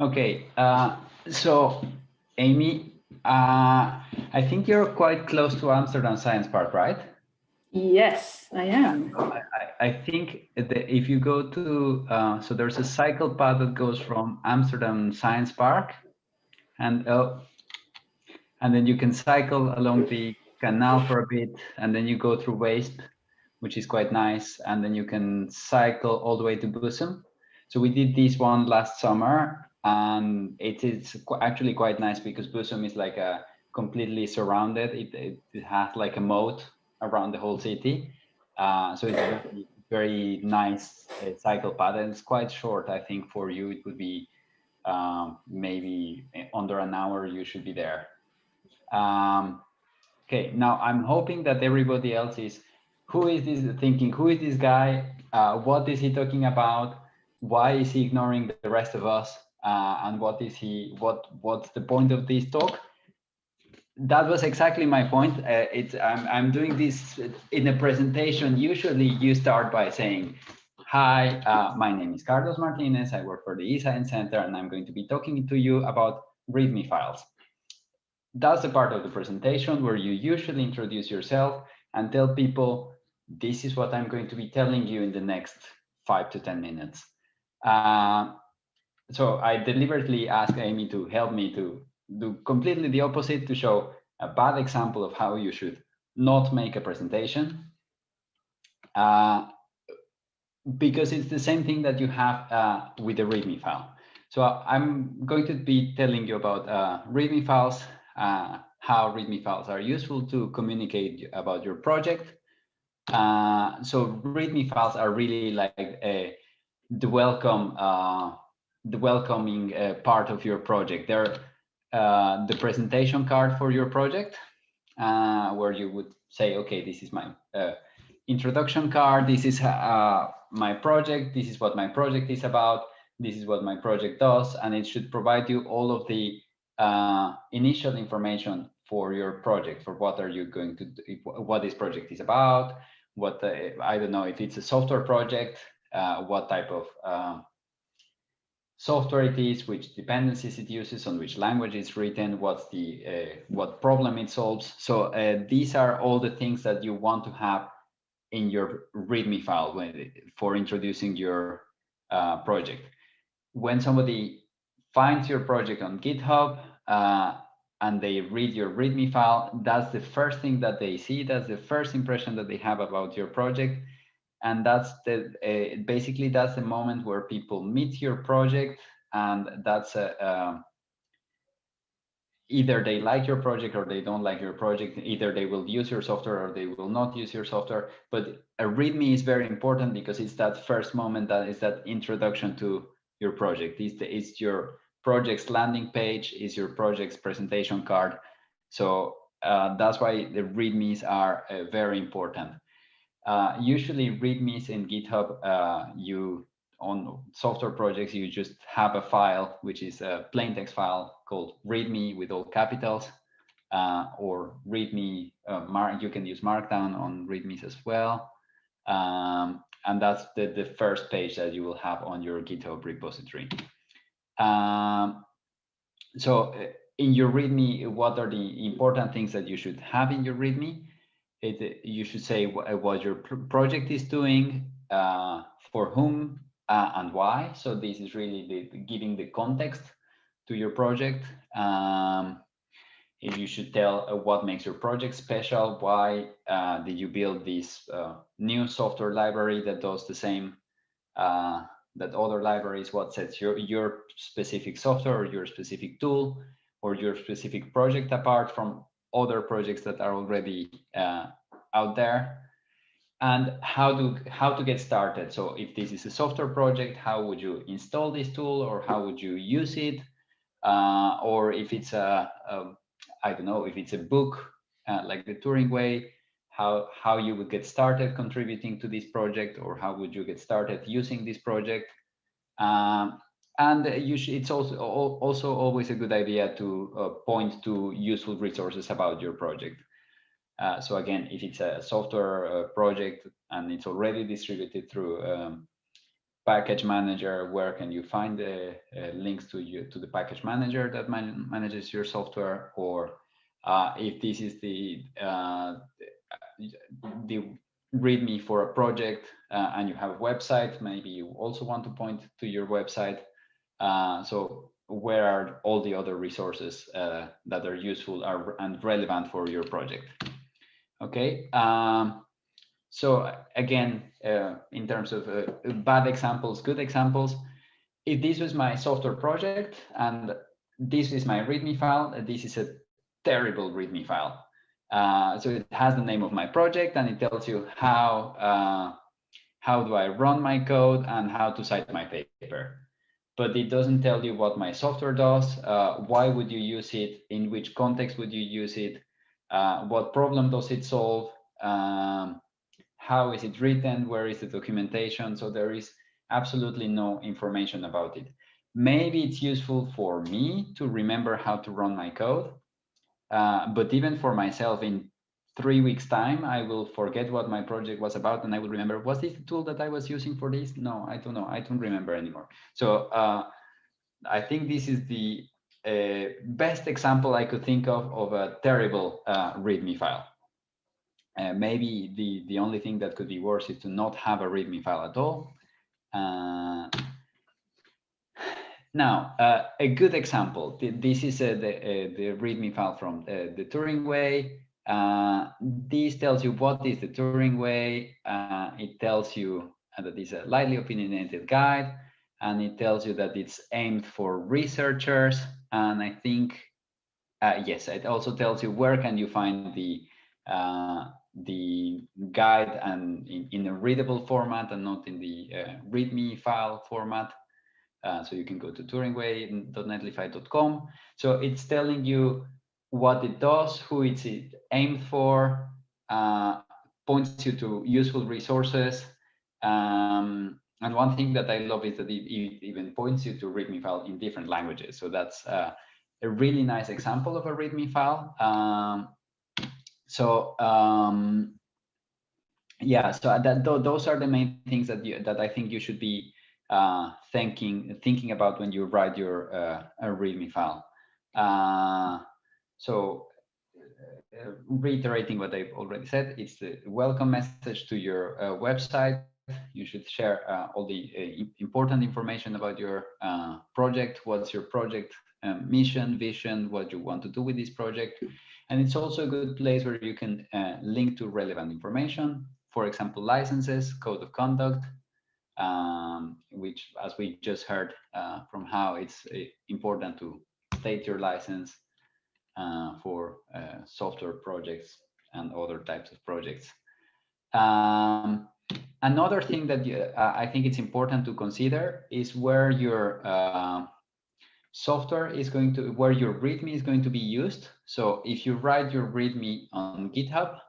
Okay, uh, so Amy, uh, I think you're quite close to Amsterdam Science Park, right? Yes, I am. I, I think that if you go to, uh, so there's a cycle path that goes from Amsterdam Science Park and uh, and then you can cycle along the canal for a bit and then you go through Weesp, which is quite nice. And then you can cycle all the way to Bussum. So we did this one last summer and it is actually quite nice because Bussum is like a completely surrounded. It, it, it has like a moat around the whole city. Uh, so it's very, very nice uh, cycle path and it's quite short. I think for you, it would be um, maybe under an hour, you should be there. Um, okay, now I'm hoping that everybody else is, who is this thinking, who is this guy? Uh, what is he talking about? Why is he ignoring the rest of us? Uh, and what is he, what, what's the point of this talk? That was exactly my point. Uh, it's, I'm, I'm doing this in a presentation. Usually you start by saying, hi, uh, my name is Carlos Martinez. I work for the eScience Center, and I'm going to be talking to you about README files that's the part of the presentation where you usually introduce yourself and tell people, this is what I'm going to be telling you in the next five to 10 minutes. So I deliberately asked Amy to help me to do completely the opposite to show a bad example of how you should not make a presentation. Uh, because it's the same thing that you have uh, with the README file. So I'm going to be telling you about uh, README files uh, how README files are useful to communicate about your project. Uh, so README files are really like a, the welcome, uh, the welcoming uh, part of your project. They're uh, the presentation card for your project, uh, where you would say, okay, this is my introduction card. This is my project. This is what my project is about. This is what my project does, and it should provide you all of the uh, initial information for your project, for what are you going to do, what this project is about, what I don't know if it's a software project, uh, what type of uh, software it is, which dependencies it uses, on which language it's written, what's the uh, what problem it solves. So uh, these are all the things that you want to have in your README file when, for introducing your uh, project. When somebody finds your project on GitHub uh, and they read your README file, that's the first thing that they see. That's the first impression that they have about your project. And that's the uh, basically that's the moment where people meet your project, and that's a, either they like your project or they don't like your project. Either they will use your software or they will not use your software. But a README is very important because it's that first moment that is that introduction to your project. It's, the, it's your project's landing page, is your project's presentation card. So uh, that's why the READMEs are uh, very important. Uh, usually READMEs in GitHub, uh, you on software projects, you just have a file, which is a plain text file called README with all capitals, uh, or README, uh, you can use Markdown on READMEs as well. Um, and that's the, the first page that you will have on your GitHub repository. Um, so uh, in your README, what are the important things that you should have in your README? It, you should say what your project is doing, uh, for whom uh, and why. So this is really the, giving the context to your project. Um, if you should tell uh, what makes your project special, why uh, did you build this uh, new software library that does the same uh, that other libraries, what sets your, your specific software or your specific tool or your specific project apart from other projects that are already uh, out there. And how to how to get started? So if this is a software project how would you install this tool or how would you use it? Uh, or if it's a, a I don't know if it's a book uh, like the Turing way how how you would get started contributing to this project or how would you get started using this project? Um, and should, it's also also always a good idea to uh, point to useful resources about your project uh, so again if it's a software uh, project and it's already distributed through um, package manager, where can you find the uh, links to you to the package manager that man manages your software, or uh, if this is the uh, the README for a project uh, and you have a website, maybe you also want to point to your website. Uh, so where are all the other resources uh, that are useful are, and relevant for your project? Okay. Um, so again, uh, in terms of uh, bad examples, good examples, if this was my software project and this is my README file, this is a terrible README file. Uh, so it has the name of my project and it tells you how uh, how do I run my code and how to cite my paper. But it doesn't tell you what my software does, uh, why would you use it, in which context would you use it, uh, what problem does it solve, um, how is it written, where is the documentation. So there is absolutely no information about it. Maybe it's useful for me to remember how to run my code, uh, but even for myself in three weeks time, I will forget what my project was about and I will remember, was this the tool that I was using for this? No, I don't know. I don't remember anymore. So uh, I think this is the uh, best example I could think of of a terrible uh, README file. Uh, maybe the, the only thing that could be worse is to not have a README file at all. Uh, now, uh, a good example, this is uh, the, uh, the README file from the, the Turing way. Uh, this tells you what is the Turing way. Uh, it tells you that it's a lightly opinionated guide, and it tells you that it's aimed for researchers. And I think, uh, yes, it also tells you where can you find the the guide and in, in, a readable format and not in the README file format. Uh, so you can go to turingway.netlify.com. So it's telling you what it does, who it's aimed for, uh, points you to useful resources. Um, and one thing that I love is that it, it, even points you to README file in different languages. So that's uh, a really nice example of a README file. Um, so um, yeah, so that those are the main things that you, that I think you should be uh, thinking thinking about when you write your uh, README file. Uh, so uh, reiterating what I've already said, it's the welcome message to your uh, website. You should share uh, all the important information about your project. What's your project um, mission, vision, what you want to do with this project. And it's also a good place where you can link to relevant information. For example, licenses, code of conduct, um, which, as we just heard uh, from how it's uh, important to state your license uh, for uh, software projects and other types of projects. Um, another thing that you, uh, I think it's important to consider is where your uh, software is going to, where your README is going to be used. So if you write your README on GitHub,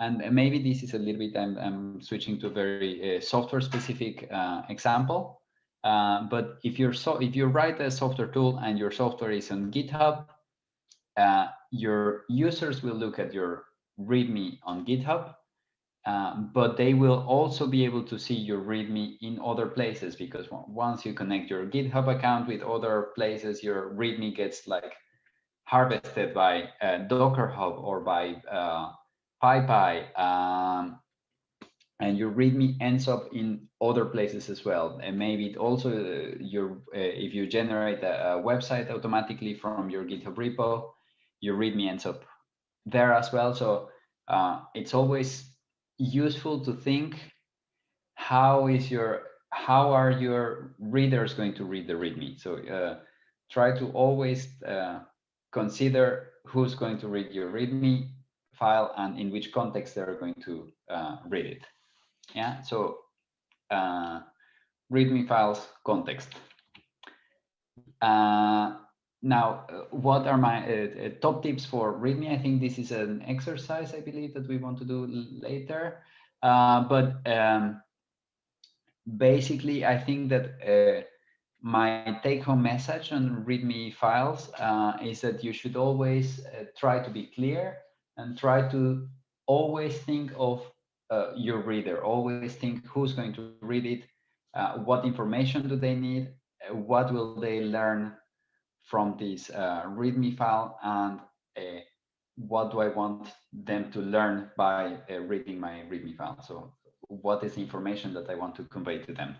and maybe this is a little bit, I'm, I'm switching to a very uh, software specific uh, example. Uh, but if you're so if you write a software tool and your software is on GitHub, uh, your users will look at your README on GitHub, uh, but they will also be able to see your README in other places because once you connect your GitHub account with other places, your README gets like harvested by uh, Docker Hub or by PyPI, um, and your README ends up in other places as well. And maybe it also uh, your uh, if you generate a, a, website automatically from your GitHub repo, your README ends up there as well. So uh, it's always useful to think how is your how are your readers going to read the README? So uh, try to always uh, consider who's going to read your README file and in which context they're going to uh, read it. Yeah, so uh, README files context. Uh, now, uh, what are my uh, uh, top tips for README? I think this is an exercise, I believe, that we want to do later. but um, basically, I think that my take-home message on README files is that you should always try to be clear and try to always think of uh, your reader, always think who's going to read it, uh, what information do they need, uh, what will they learn from this uh, README file, and uh, what do I want them to learn by uh, reading my README file. So what is the information that I want to convey to them.